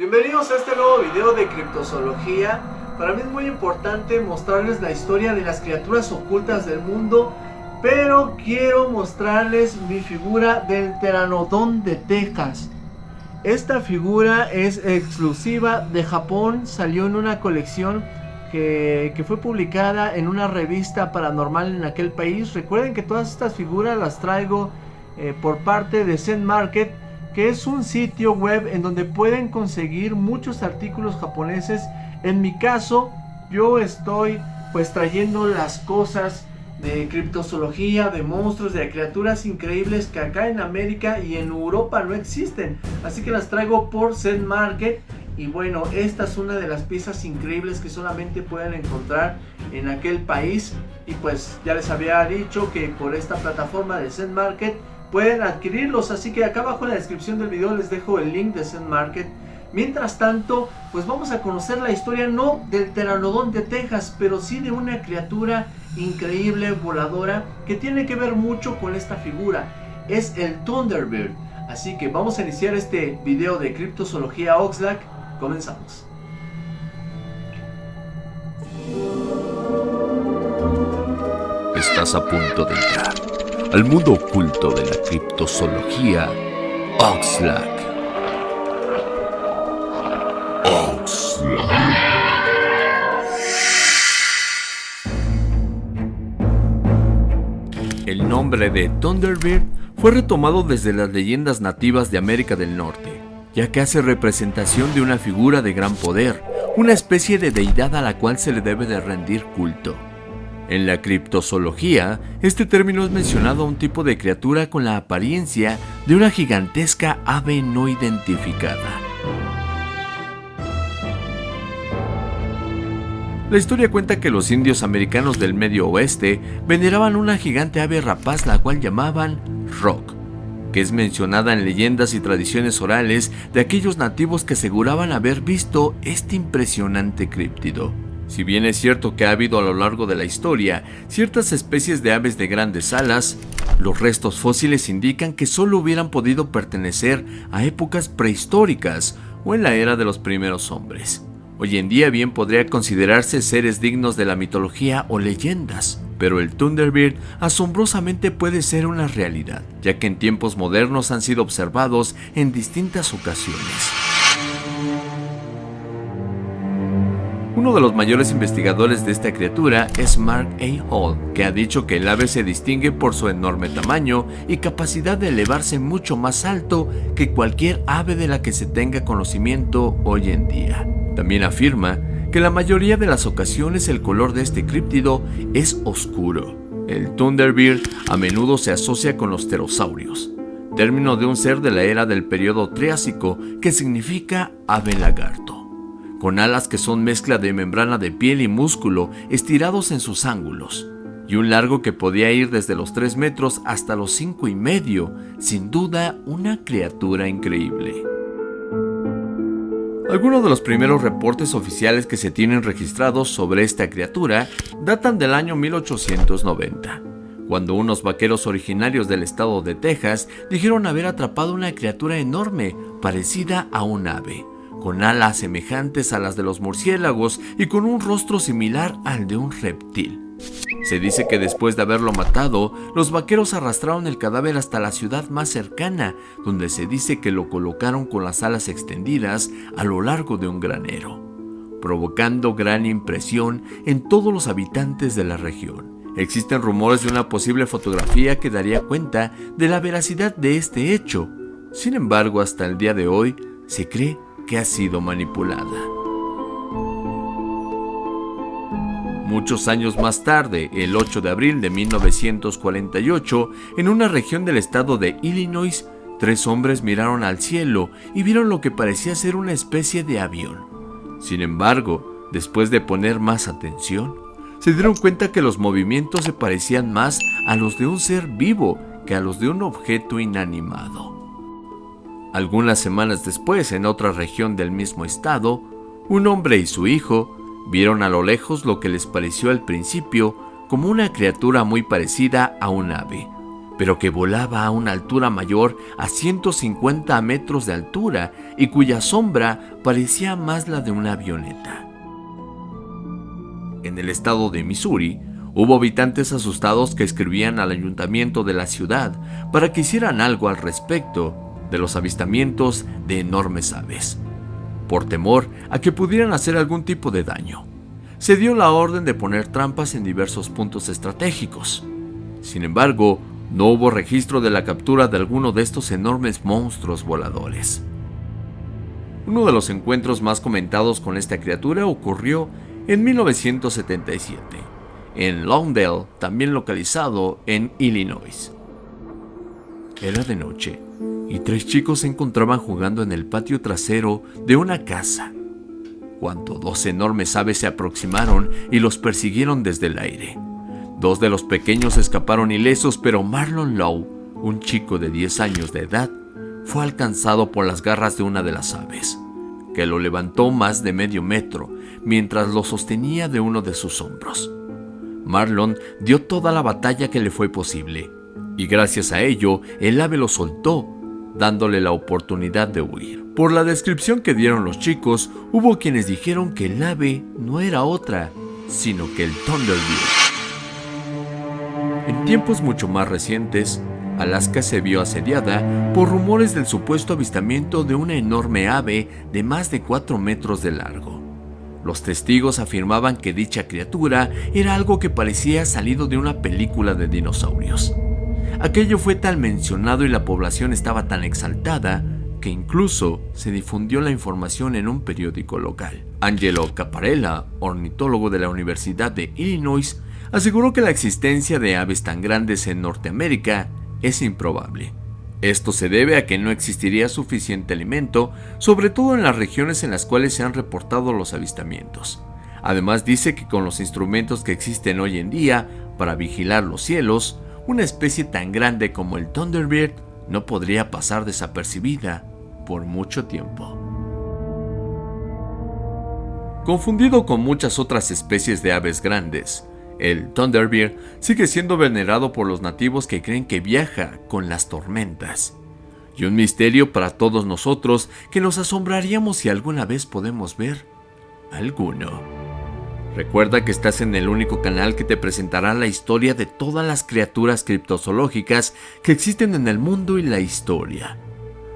Bienvenidos a este nuevo video de criptozoología. Para mí es muy importante mostrarles la historia de las criaturas ocultas del mundo, pero quiero mostrarles mi figura del Pteranodon de Texas. Esta figura es exclusiva de Japón, salió en una colección que, fue publicada en una revista paranormal en aquel país. Recuerden que todas estas figuras las traigo eh, por parte de Zen Market, que es un sitio web en donde pueden conseguir muchos artículos japoneses. En mi caso, yo estoy pues trayendo las cosas de criptozoología, de monstruos, de criaturas increíbles que acá en América y en Europa no existen. Así que las traigo por Zen Market. Y bueno, esta es una de las piezas increíbles que solamente pueden encontrar en aquel país. Y pues ya les había dicho que por esta plataforma de Zen Market pueden adquirirlos. Así que acá abajo en la descripción del video les dejo el link de Zen Market. Mientras tanto, pues vamos a conocer la historia no del Pteranodon de Texas, pero sí de una criatura increíble, voladora, que tiene que ver mucho con esta figura. Es el Thunderbird. Así que vamos a iniciar este video de criptozoología Oxlack. Comenzamos. Estás a punto de entrar al mundo oculto de la criptozoología Oxlack. Oxlack. El nombre de Thunderbird fue retomado desde las leyendas nativas de América del Norte, ya que hace representación de una figura de gran poder, una especie de deidad a la cual se le debe de rendir culto. En la criptozoología, este término es mencionado a un tipo de criatura con la apariencia de una gigantesca ave no identificada. La historia cuenta que los indios americanos del medio oeste veneraban una gigante ave rapaz la cual llamaban Rock, que es mencionada en leyendas y tradiciones orales de aquellos nativos que aseguraban haber visto este impresionante críptido. Si bien es cierto que ha habido a lo largo de la historia ciertas especies de aves de grandes alas, los restos fósiles indican que solo hubieran podido pertenecer a épocas prehistóricas o en la era de los primeros hombres. Hoy en día bien podría considerarse seres dignos de la mitología o leyendas, pero el Thunderbird asombrosamente puede ser una realidad, ya que en tiempos modernos han sido observados en distintas ocasiones. Uno de los mayores investigadores de esta criatura es Mark A. Hall, que ha dicho que el ave se distingue por su enorme tamaño y capacidad de elevarse mucho más alto que cualquier ave de la que se tenga conocimiento hoy en día. También afirma que la mayoría de las ocasiones el color de este críptido es oscuro. El Thunderbird a menudo se asocia con los pterosaurios, término de un ser de la era del periodo Triásico que significa ave lagarto con alas que son mezcla de membrana de piel y músculo estirados en sus ángulos, y un largo que podía ir desde los 3 metros hasta los 5 y medio, sin duda una criatura increíble. Algunos de los primeros reportes oficiales que se tienen registrados sobre esta criatura datan del año 1890, cuando unos vaqueros originarios del estado de Texas dijeron haber atrapado una criatura enorme parecida a un ave, con alas semejantes a las de los murciélagos y con un rostro similar al de un reptil. Se dice que después de haberlo matado, los vaqueros arrastraron el cadáver hasta la ciudad más cercana, donde se dice que lo colocaron con las alas extendidas a lo largo de un granero, provocando gran impresión en todos los habitantes de la región. Existen rumores de una posible fotografía que daría cuenta de la veracidad de este hecho. Sin embargo, hasta el día de hoy, se cree que ha sido manipulada. Muchos años más tarde, el 8 de abril de 1948, en una región del estado de Illinois, tres hombres miraron al cielo y vieron lo que parecía ser una especie de avión. Sin embargo, después de poner más atención, se dieron cuenta que los movimientos se parecían más a los de un ser vivo que a los de un objeto inanimado. Algunas semanas después, en otra región del mismo estado, un hombre y su hijo vieron a lo lejos lo que les pareció al principio como una criatura muy parecida a un ave, pero que volaba a una altura mayor a 150 metros de altura y cuya sombra parecía más la de una avioneta. En el estado de Missouri, hubo habitantes asustados que escribían al ayuntamiento de la ciudad para que hicieran algo al respecto de los avistamientos de enormes aves, por temor a que pudieran hacer algún tipo de daño. Se dio la orden de poner trampas en diversos puntos estratégicos. Sin embargo, no hubo registro de la captura de alguno de estos enormes monstruos voladores. Uno de los encuentros más comentados con esta criatura ocurrió en 1977, en Longdale, también localizado en Illinois. Era de noche y tres chicos se encontraban jugando en el patio trasero de una casa, cuando dos enormes aves se aproximaron y los persiguieron desde el aire. Dos de los pequeños escaparon ilesos, pero Marlon Lowe, un chico de 10 años de edad, fue alcanzado por las garras de una de las aves, que lo levantó más de medio metro mientras lo sostenía de uno de sus hombros. Marlon dio toda la batalla que le fue posible, y gracias a ello el ave lo soltó, dándole la oportunidad de huir. Por la descripción que dieron los chicos, hubo quienes dijeron que el ave no era otra, sino que el Thunderbird. En tiempos mucho más recientes, Alaska se vio asediada por rumores del supuesto avistamiento de una enorme ave de más de 4 metros de largo. Los testigos afirmaban que dicha criatura era algo que parecía salido de una película de dinosaurios. Aquello fue tan mencionado y la población estaba tan exaltada que incluso se difundió la información en un periódico local. Angelo Caparella, ornitólogo de la Universidad de Illinois, aseguró que la existencia de aves tan grandes en Norteamérica es improbable. Esto se debe a que no existiría suficiente alimento, sobre todo en las regiones en las cuales se han reportado los avistamientos. Además dice que con los instrumentos que existen hoy en día para vigilar los cielos, una especie tan grande como el Thunderbird no podría pasar desapercibida por mucho tiempo. Confundido con muchas otras especies de aves grandes, el Thunderbird sigue siendo venerado por los nativos que creen que viaja con las tormentas. Y un misterio para todos nosotros que nos asombraríamos si alguna vez podemos ver alguno. Recuerda que estás en el único canal que te presentará la historia de todas las criaturas criptozoológicas que existen en el mundo y la historia.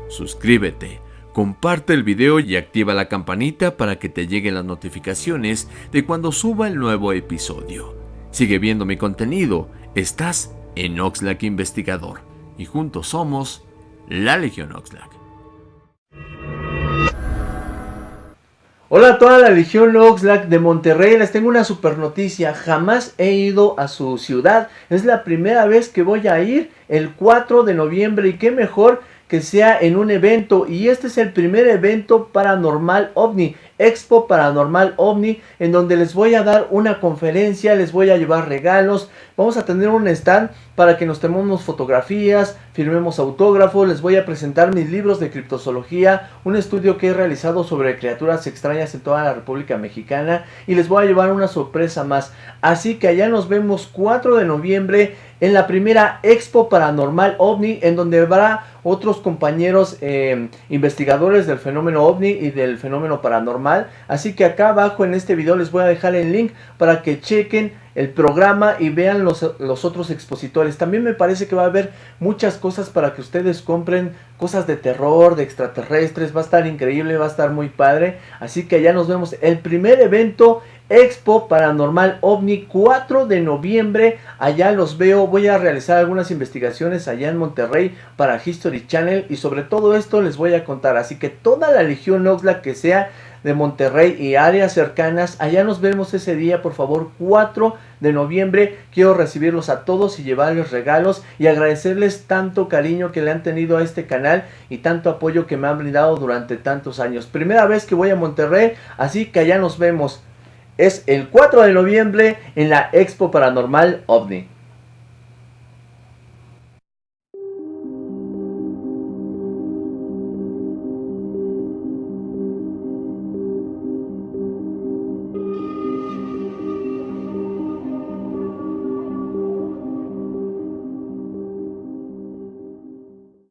Suscríbete, comparte el video y activa la campanita para que te lleguen las notificaciones de cuando suba el nuevo episodio. Sigue viendo mi contenido. Estás en Oxlack Investigador. Y juntos somos la Legión Oxlack. Hola a toda la Legión Oxlack de Monterrey, les tengo una super noticia, jamás he ido a su ciudad, es la primera vez que voy a ir el 4 de noviembre y qué mejor que sea en un evento y este es el primer evento paranormal ovni Expo Paranormal OVNI, en donde les voy a dar una conferencia, les voy a llevar regalos, vamos a tener un stand para que nos tomemos fotografías, firmemos autógrafos, les voy a presentar mis libros de criptozoología, un estudio que he realizado sobre criaturas extrañas en toda la República Mexicana y les voy a llevar una sorpresa más. Así que allá nos vemos 4 de noviembre en la primera Expo Paranormal OVNI, en donde habrá otros compañeros eh, investigadores del fenómeno OVNI y del fenómeno paranormal. Así que acá abajo en este video les voy a dejar el link para que chequen el programa y vean los, los, otros expositores. También me parece que va a haber muchas cosas para que ustedes compren cosas de terror, de extraterrestres. Va a estar increíble, va a estar muy padre. Así que allá nos vemos. El primer evento Expo Paranormal OVNI 4 de noviembre. Allá los veo. Voy a realizar algunas investigaciones allá en Monterrey para History Channel. Y sobre todo esto les voy a contar. Así que toda la Legión Oxlack que sea de Monterrey y áreas cercanas. Allá nos vemos ese día, por favor, 4 de noviembre. Quiero recibirlos a todos y llevarles regalos y agradecerles tanto cariño que le han tenido a este canal y tanto apoyo que me han brindado durante tantos años. Primera vez que voy a Monterrey, así que allá nos vemos es el 4 de noviembre en la Expo Paranormal OVNI.